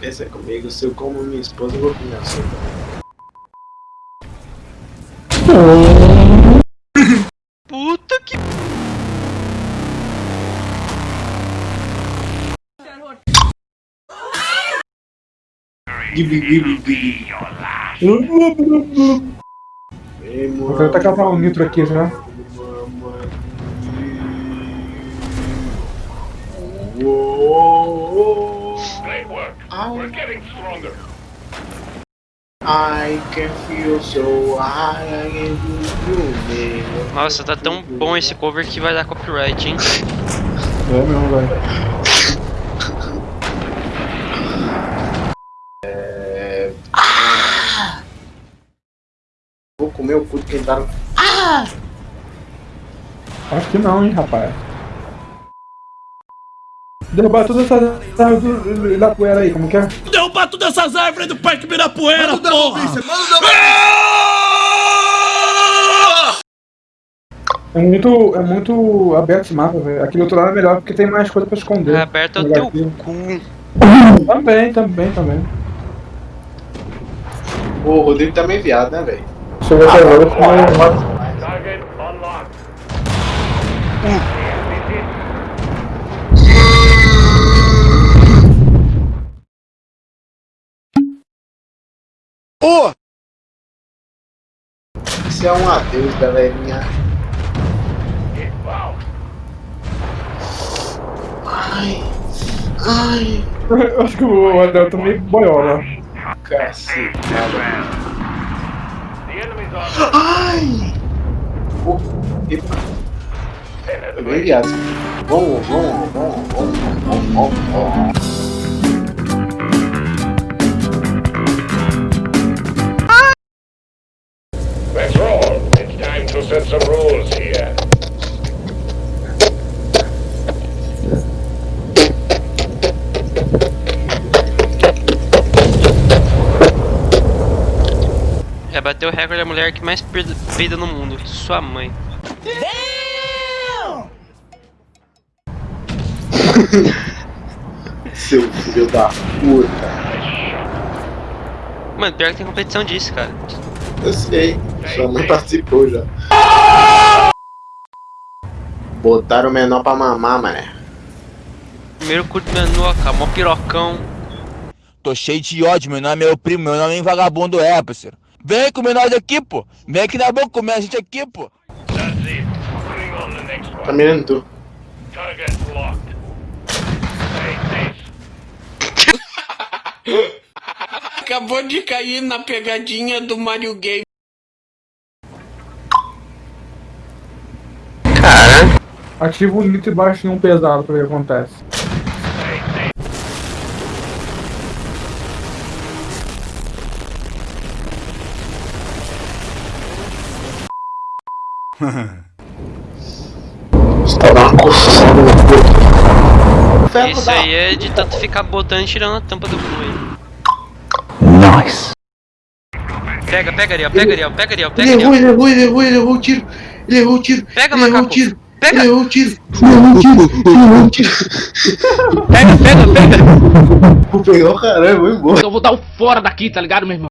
Pensa comigo, se eu como minha esposa, eu vou comer a sua também. Puta que... Gibi, gibi, gibi. Eu quero tacar um nitro aqui já. Great work. We're getting stronger. I can feel so high, I can feel you, Nossa, tá tão bom esse cover que vai dar copyright, hein? É mesmo, velho. Vou comer o cu de quem tá no... Acho que não, hein, rapaz. Derrubar todas essas árvores do- da poeira aí, como que é? Derrubar todas essas árvores do Parque Ibirapuera, porra! É muito, é muito aberto esse mapa, velho. Aquele outro lado é melhor porque tem mais coisa pra esconder. É aberto é o teu aqui. cu. Também, também, também. O Rodrigo tá meio viado, né, velho? Chegou até agora, eu fui- Unlocked. Isso é um adeus, galerinha. Ai, ai, Eu acho que o Adel tá meio boiola. cacete. The enemy's on. Ai! Oh, epa, tô bem viado. Vamos, vamos, vamos, vamos, vamos, vamos, vamos. Set some rules here. Já bateu o recorde da mulher que mais peida peida no mundo. Sua mãe. Seu filho da puta. Mano, pior que tem competição disso, cara. Eu sei, sua mãe participou já. Botaram o menor pra mamar, mané. Primeiro curto menoca, mó pirocão. Tô cheio de ódio, meu nome é meu primo, meu nome é vagabundo é, parceiro. Vem comer nós aqui, pô. Vem aqui na boca comer a gente aqui, pô. Tá mirando tu. Target locked. Acabou de cair na pegadinha do Mario Game. Ativa o nitro e baixa em um pesado pra ver o que acontece. Tá no. Ferro Isso aí é de tanto ficar botando e tirando a tampa do cu aí. Nice. Pega, pega Ariel, pega Ariel, pega Ariel, Ele pega errou, Ariel. ele errou, ele errou, ele errou o tiro. Ele errou o tiro. Pega, ele errou o tiro. Pega. Ele errou o tiro. Ele errou o tiro. Ele errou o tiro. Pega, pega, pega. Vou pegar o caralho, vou embora. Eu vou dar o fora daqui, tá ligado, meu irmão?